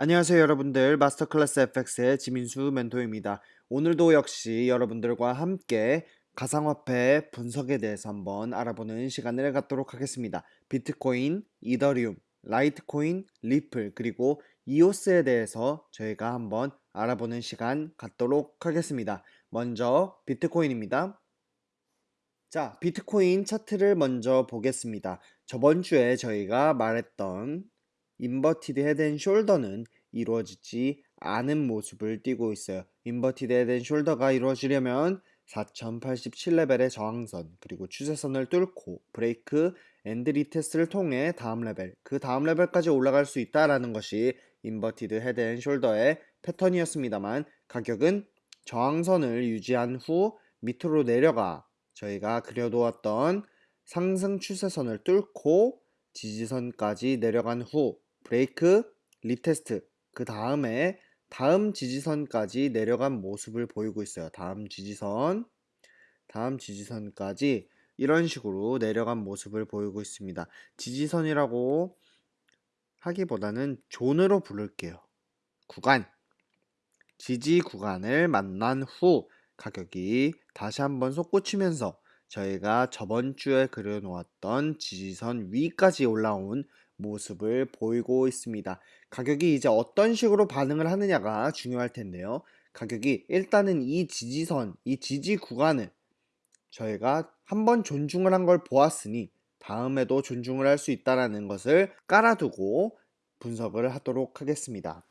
안녕하세요 여러분들 마스터클래스 FX의 지민수 멘토입니다. 오늘도 역시 여러분들과 함께 가상화폐 분석에 대해서 한번 알아보는 시간을 갖도록 하겠습니다. 비트코인, 이더리움, 라이트코인, 리플 그리고 이오스에 대해서 저희가 한번 알아보는 시간 갖도록 하겠습니다. 먼저 비트코인입니다. 자 비트코인 차트를 먼저 보겠습니다. 저번 주에 저희가 말했던 inverted head shoulder는 이루어지지 않은 모습을 띠고 있어요. inverted head shoulder가 이루어지려면 4087레벨의 저항선 그리고 추세선을 뚫고 break and retest를 통해 다음 레벨 그 다음 레벨까지 올라갈 수 있다라는 것이 inverted head and shoulder의 패턴이었습니다만 가격은 저항선을 유지한 후 밑으로 내려가 저희가 그려두었던 상승 추세선을 뚫고 지지선까지 내려간 후 break, retest, 그 다음에 다음 지지선까지 내려간 모습을 보이고 있어요. 다음 지지선, 다음 지지선까지 이런 식으로 내려간 모습을 보이고 있습니다. 지지선이라고 하기보다는 zone으로 부를게요. 구간, 지지 구간을 만난 후 가격이 다시 한번 솟구치면서 저희가 저번 주에 그려놓았던 지지선 위까지 올라온 모습을 보이고 있습니다. 가격이 이제 어떤 식으로 반응을 하느냐가 중요할 텐데요. 가격이 일단은 이 지지선, 이 지지 구간을 저희가 한번 존중을 한 걸 보았으니 다음에도 존중을 할 수 있다는 것을 깔아두고 분석을 하도록 하겠습니다.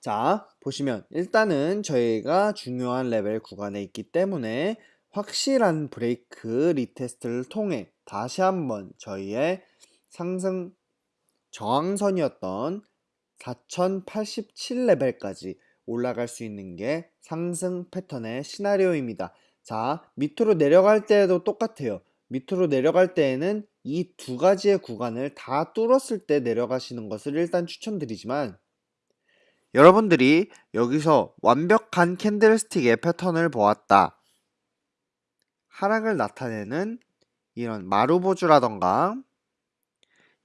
자, 보시면 일단은 저희가 중요한 레벨 구간에 있기 때문에 확실한 break retest를 통해 다시 한번 저희의 상승 저항선이었던 4087레벨까지 올라갈 수 있는 게 상승 패턴의 시나리오입니다. 자, 밑으로 내려갈 때에도 똑같아요. 밑으로 내려갈 때에는 이 두 가지의 구간을 다 뚫었을 때 내려가시는 것을 일단 추천드리지만 여러분들이 여기서 완벽한 candlestick의 패턴을 보았다. 하락을 나타내는 이런 marubozu라던가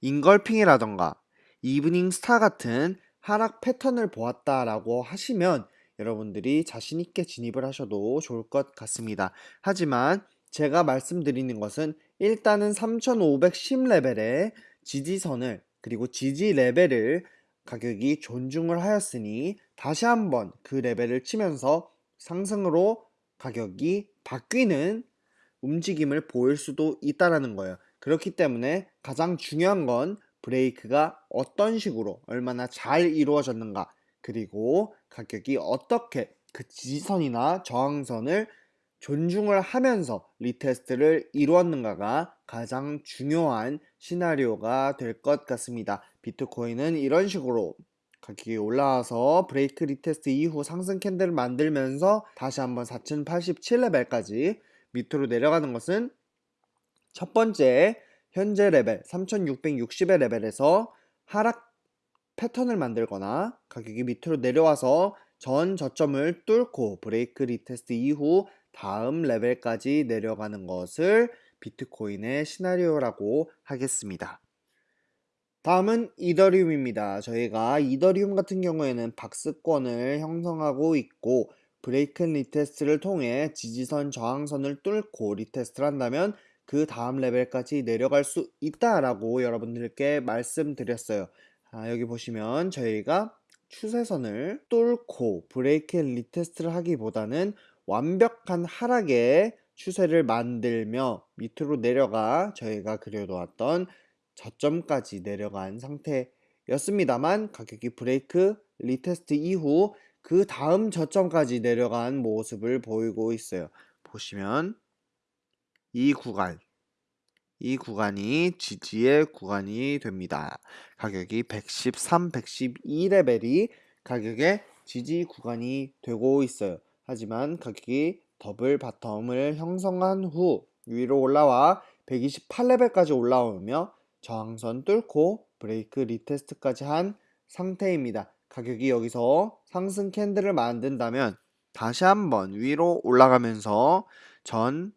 engulfing이라던가 evening star 같은 하락 패턴을 보았다라고 하시면 여러분들이 자신 있게 진입을 하셔도 좋을 것 같습니다. 하지만 제가 말씀드리는 것은 일단은 3510레벨의 지지선을 그리고 지지 레벨을 가격이 존중을 하였으니 다시 한번 그 레벨을 치면서 상승으로 가격이 바뀌는 움직임을 보일 수도 있다라는 거예요. 그렇기 때문에 가장 중요한 건 브레이크가 어떤 식으로 얼마나 잘 이루어졌는가 그리고 가격이 어떻게 그 지지선이나 저항선을 존중을 하면서 retest를 이루었는가가 가장 중요한 시나리오가 될 것 같습니다. 비트코인은 이런 식으로 가격이 올라와서 break retest 이후 상승 candle을 만들면서 다시 한번 4087레벨까지 밑으로 내려가는 것은 첫 번째 현재 레벨 3660의 레벨에서 하락 패턴을 만들거나 가격이 밑으로 내려와서 전 저점을 뚫고 break retest 이후 다음 레벨까지 내려가는 것을 비트코인의 시나리오라고 하겠습니다. 다음은 이더리움입니다. 저희가 이더리움 같은 경우에는 박스권을 형성하고 있고 break retest를 통해 지지선 저항선을 뚫고 retest를 한다면 그 다음 레벨까지 내려갈 수 있다라고 여러분들께 말씀드렸어요. 아, 여기 보시면 저희가 추세선을 뚫고 break retest를 하기보다는 완벽한 하락의 추세를 만들며 밑으로 내려가 저희가 그려놓았던 저점까지 내려간 상태였습니다만 가격이 break retest 이후 그 다음 저점까지 내려간 모습을 보이고 있어요. 보시면 이 구간 이 구간이 지지의 구간이 됩니다. 가격이 113, 112레벨이 가격의 지지 구간이 되고 있어요. 하지만 가격이 double bottom을 형성한 후 위로 올라와 128레벨까지 올라오며 저항선 뚫고 break retest까지 한 상태입니다. 가격이 여기서 상승 candle을 만든다면 다시 한번 위로 올라가면서 전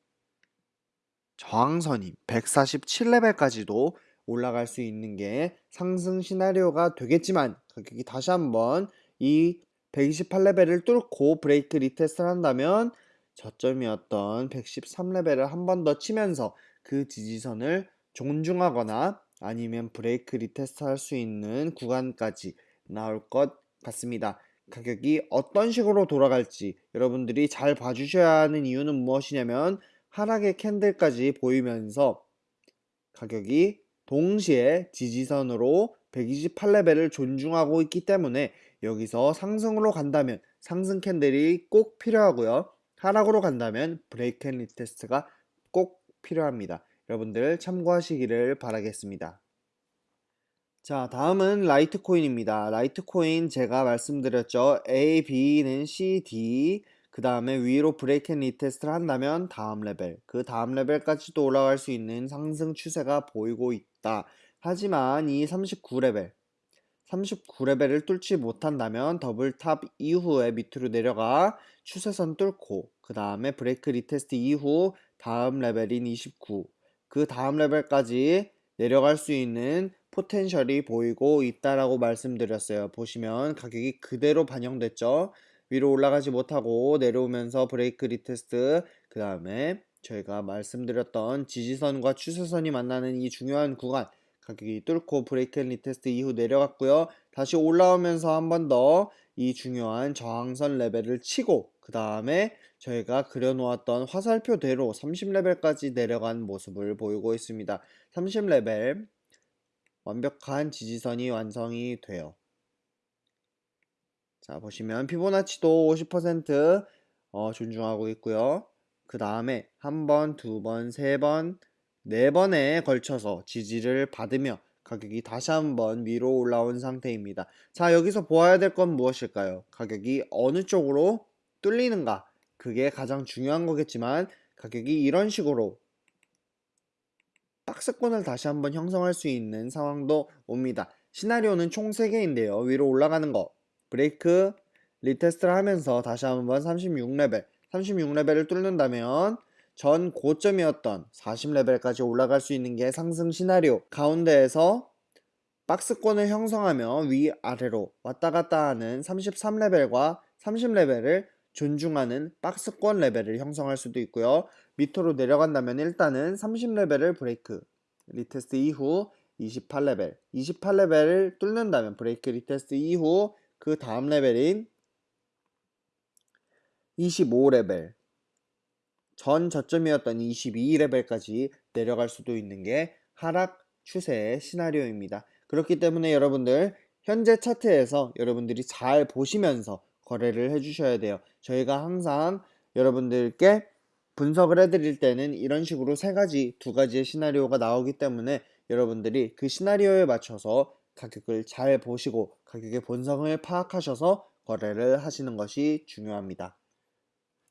저항선이 147레벨까지도 올라갈 수 있는 게 상승 시나리오가 되겠지만 가격이 다시 한번 이 128레벨을 뚫고 break retest를 한다면 저점이었던 113레벨을 한 번 더 치면서 그 지지선을 존중하거나 아니면 break retest 할 수 있는 구간까지 나올 것 같습니다. 가격이 어떤 식으로 돌아갈지 여러분들이 잘 봐주셔야 하는 이유는 무엇이냐면 하락의 candle까지 보이면서 가격이 동시에 지지선으로 128레벨을 존중하고 있기 때문에 여기서 상승으로 간다면 상승 candle이 꼭 필요하고요. 하락으로 간다면 break and retest가 꼭 필요합니다. 여러분들 참고하시기를 바라겠습니다. 자, 다음은 라이트코인입니다. 라이트코인 제가 말씀드렸죠. A, B는 C, D, 그 다음에 위로 break and retest를 한다면 다음 레벨, 그 다음 레벨까지도 올라갈 수 있는 상승 추세가 보이고 있다. 하지만 이 39레벨, 39레벨을 뚫지 못한다면 double top 이후에 밑으로 내려가 추세선 뚫고 그 다음에 break retest 이후 다음 레벨인 29, 그 다음 레벨까지 내려갈 수 있는 potential이 보이고 있다라고 말씀드렸어요. 보시면 가격이 그대로 반영됐죠. 위로 올라가지 못하고 내려오면서 break retest 그 다음에 저희가 말씀드렸던 지지선과 추세선이 만나는 이 중요한 구간 가격이 뚫고 break retest 이후 내려갔고요. 다시 올라오면서 한 번 더 이 중요한 저항선 레벨을 치고 그 다음에 저희가 그려놓았던 화살표대로 30레벨까지 내려간 모습을 보이고 있습니다. 30레벨 완벽한 지지선이 완성이 돼요. 자 보시면 피보나치도 50% 어, 존중하고 있고요. 그 다음에 한 번, 두 번, 세 번, 네 번에 걸쳐서 지지를 받으며 가격이 다시 한번 위로 올라온 상태입니다. 자 여기서 보아야 될 건 무엇일까요? 가격이 어느 쪽으로 뚫리는가 그게 가장 중요한 거겠지만 가격이 이런 식으로 박스권을 다시 한번 형성할 수 있는 상황도 옵니다. 시나리오는 총 3개인데요. 위로 올라가는 거 break retest를 하면서 다시 한번 36레벨 36레벨을 뚫는다면 전 고점이었던 40레벨까지 올라갈 수 있는 게 상승 시나리오 가운데에서 박스권을 형성하며 위아래로 왔다 갔다 하는 33레벨과 30레벨을 존중하는 박스권 레벨을 형성할 수도 있고요. 밑으로 내려간다면 일단은 30레벨을 break retest 이후 28레벨 28레벨을 뚫는다면 break retest 이후 그 다음 레벨인 25레벨 전 저점이었던 22레벨까지 내려갈 수도 있는 게 하락 추세의 시나리오입니다. 그렇기 때문에 여러분들 현재 차트에서 여러분들이 잘 보시면서 거래를 해주셔야 돼요. 저희가 항상 여러분들께 분석을 해드릴 때는 이런 식으로 세 가지, 두 가지의 시나리오가 나오기 때문에 여러분들이 그 시나리오에 맞춰서 가격을 잘 보시고 가격의 본성을 파악하셔서 거래를 하시는 것이 중요합니다.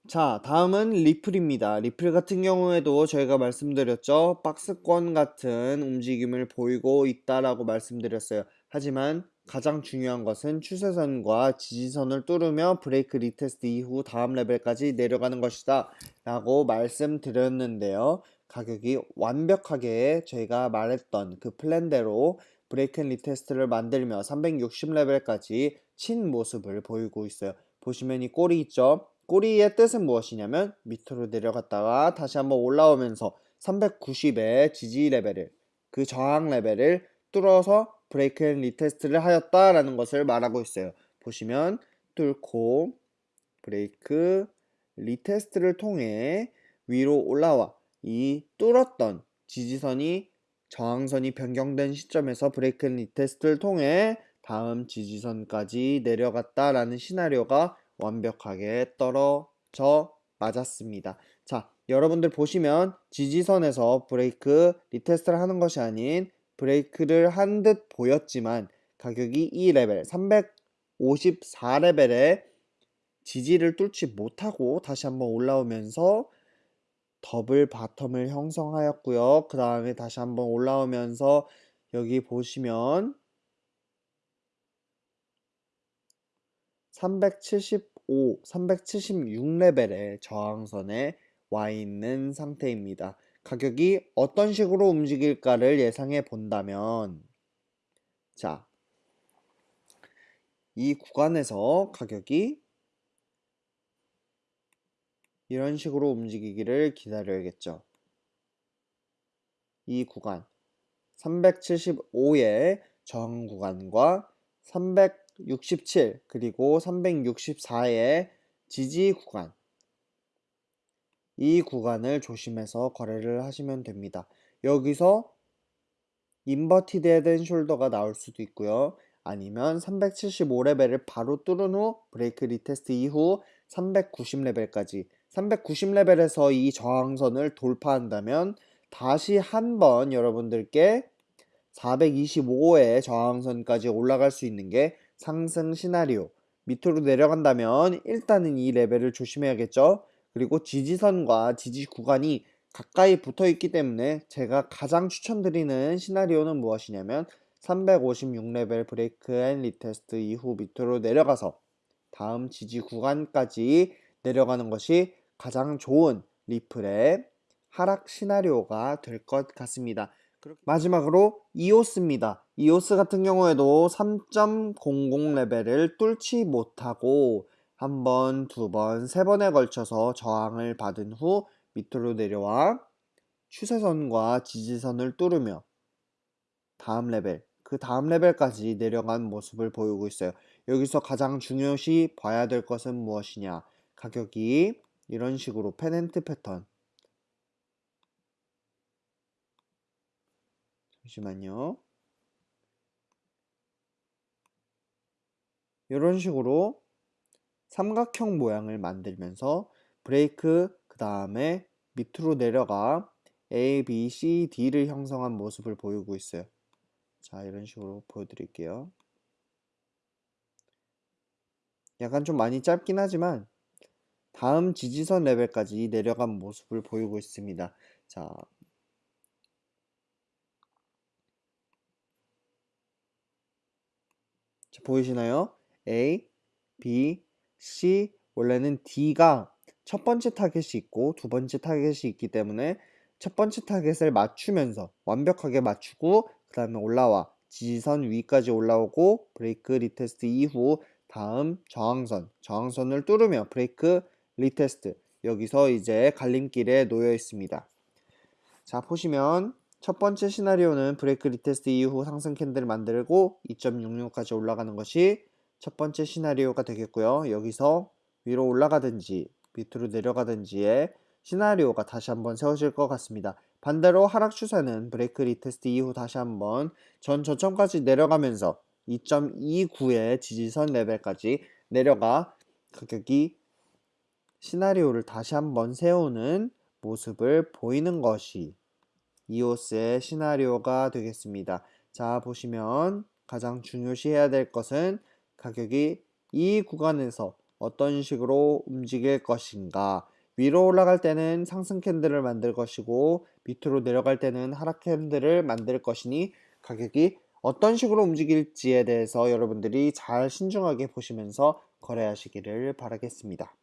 자 다음은 리플입니다. 리플 같은 경우에도 저희가 말씀드렸죠. 박스권 같은 움직임을 보이고 있다라고 말씀드렸어요. 하지만 가장 중요한 것은 추세선과 지지선을 뚫으며 break retest 이후 다음 레벨까지 내려가는 것이다 라고 말씀드렸는데요. 가격이 완벽하게 저희가 말했던 그 플랜대로 break retest를 만들며 360레벨까지 친 모습을 보이고 있어요. 보시면 이 꼬리 있죠? 꼬리의 뜻은 무엇이냐면 밑으로 내려갔다가 다시 한번 올라오면서 390의 지지 레벨을 그 저항 레벨을 뚫어서 break and retest를 하였다라는 것을 말하고 있어요. 보시면 뚫고 break retest를 통해 위로 올라와 이 뚫었던 지지선이 저항선이 변경된 시점에서 break and retest를 통해 다음 지지선까지 내려갔다라는 시나리오가 완벽하게 떨어져 맞았습니다. 자, 여러분들 보시면 지지선에서 break retest를 하는 것이 아닌 break를 한 듯 보였지만 가격이 이 레벨 354레벨에 지지를 뚫지 못하고 다시 한번 올라오면서 double bottom을 형성하였고요. 그 다음에 다시 한번 올라오면서 여기 보시면 375, 376레벨의 저항선에 와 있는 상태입니다. 가격이 어떤 식으로 움직일까를 예상해 본다면 자 이 구간에서 가격이 이런 식으로 움직이기를 기다려야겠죠. 이 구간 375의 저항 구간과 367 그리고 364의 지지 구간 이 구간을 조심해서 거래를 하시면 됩니다. 여기서 inverted head shoulder가 나올 수도 있고요. 아니면 375레벨을 바로 뚫은 후 break retest 이후 390레벨까지 390레벨에서 이 저항선을 돌파한다면 다시 한번 여러분들께 425의 저항선까지 올라갈 수 있는 게 상승 시나리오. 밑으로 내려간다면 일단은 이 레벨을 조심해야겠죠? 그리고 지지선과 지지 구간이 가까이 붙어 있기 때문에 제가 가장 추천드리는 시나리오는 무엇이냐면 356레벨 break and retest 이후 밑으로 내려가서 다음 지지 구간까지 내려가는 것이 가장 좋은 리플의 하락 시나리오가 될 것 같습니다. 마지막으로 이오스입니다. 이오스 같은 경우에도 3.00 레벨을 뚫지 못하고 한 번, 두 번, 세 번에 걸쳐서 저항을 받은 후 밑으로 내려와 추세선과 지지선을 뚫으며 다음 레벨, 그 다음 레벨까지 내려간 모습을 보이고 있어요. 여기서 가장 중요시 봐야 될 것은 무엇이냐? 가격이 이런 식으로 pennant 패턴 잠시만요. 이런 식으로 삼각형 모양을 만들면서 브레이크 그 다음에 밑으로 내려가 A, B, C, D를 형성한 모습을 보이고 있어요. 자 이런 식으로 보여드릴게요. 약간 좀 많이 짧긴 하지만 다음 지지선 레벨까지 내려간 모습을 보이고 있습니다. 자, 자 보이시나요? A, B, C 원래는 D가 첫 번째 타겟이 있고 두 번째 타겟이 있기 때문에 첫 번째 타겟을 맞추면서 완벽하게 맞추고 그 다음에 올라와 지지선 위까지 올라오고 break retest 이후 다음 저항선 저항선을 뚫으며 break retest. 여기서 이제 갈림길에 놓여 있습니다. 자 보시면 첫 번째 시나리오는 break retest 이후 상승 candle을 만들고 2.66까지 올라가는 것이 첫 번째 시나리오가 되겠고요. 여기서 위로 올라가든지 밑으로 내려가든지의 시나리오가 다시 한번 세워질 것 같습니다. 반대로 하락 추세는 break retest 이후 다시 한번 전 저점까지 내려가면서 2.29의 지지선 레벨까지 내려가 가격이 시나리오를 다시 한번 세우는 모습을 보이는 것이 이오스의 시나리오가 되겠습니다. 자 보시면 가장 중요시해야 될 것은 가격이 이 구간에서 어떤 식으로 움직일 것인가 위로 올라갈 때는 상승 캔들을 만들 것이고 밑으로 내려갈 때는 하락 캔들을 만들 것이니 가격이 어떤 식으로 움직일지에 대해서 여러분들이 잘 신중하게 보시면서 거래하시기를 바라겠습니다.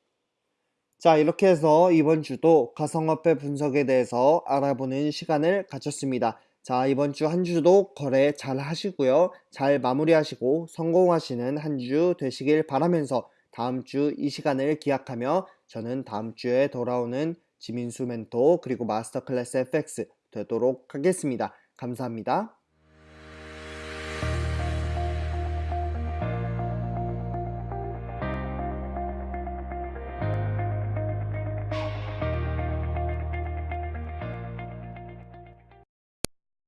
자 이렇게 해서 이번 주도 가상화폐 분석에 대해서 알아보는 시간을 가졌습니다. 자 이번 주 한 주도 거래 잘 하시고요. 잘 마무리하시고 성공하시는 한 주 되시길 바라면서 다음 주 이 시간을 기약하며 저는 다음 주에 돌아오는 지민수 멘토 그리고 마스터 클래스 FX 되도록 하겠습니다. 감사합니다.